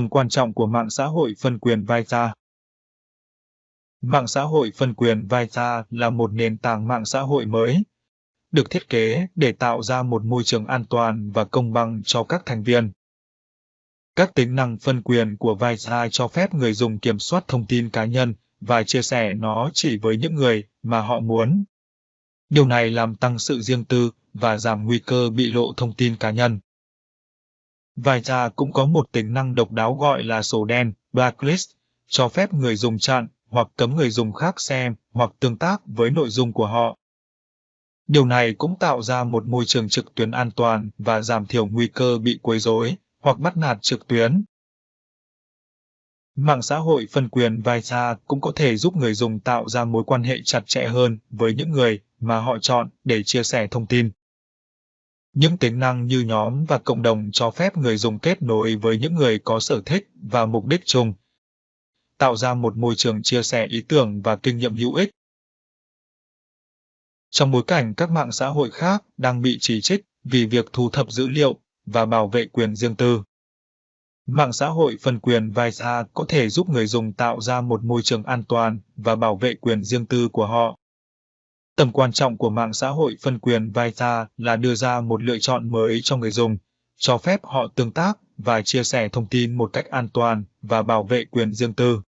Tầm quan trọng của mạng xã hội phân quyền Vita Mạng xã hội phân quyền Vita là một nền tảng mạng xã hội mới, được thiết kế để tạo ra một môi trường an toàn và công bằng cho các thành viên. Các tính năng phân quyền của Vita cho phép người dùng kiểm soát thông tin cá nhân và chia sẻ nó chỉ với những người mà họ muốn. Điều này làm tăng sự riêng tư và giảm nguy cơ bị lộ thông tin cá nhân. Vita cũng có một tính năng độc đáo gọi là sổ đen, blacklist, cho phép người dùng chặn hoặc cấm người dùng khác xem hoặc tương tác với nội dung của họ. Điều này cũng tạo ra một môi trường trực tuyến an toàn và giảm thiểu nguy cơ bị quấy rối hoặc bắt nạt trực tuyến. Mạng xã hội phân quyền Vai Vita cũng có thể giúp người dùng tạo ra mối quan hệ chặt chẽ hơn với những người mà họ chọn để chia sẻ thông tin. Những tính năng như nhóm và cộng đồng cho phép người dùng kết nối với những người có sở thích và mục đích chung, tạo ra một môi trường chia sẻ ý tưởng và kinh nghiệm hữu ích. Trong bối cảnh các mạng xã hội khác đang bị chỉ trích vì việc thu thập dữ liệu và bảo vệ quyền riêng tư. Mạng xã hội phân quyền Visa có thể giúp người dùng tạo ra một môi trường an toàn và bảo vệ quyền riêng tư của họ. Tầm quan trọng của mạng xã hội phân quyền Vita là đưa ra một lựa chọn mới cho người dùng, cho phép họ tương tác và chia sẻ thông tin một cách an toàn và bảo vệ quyền riêng tư.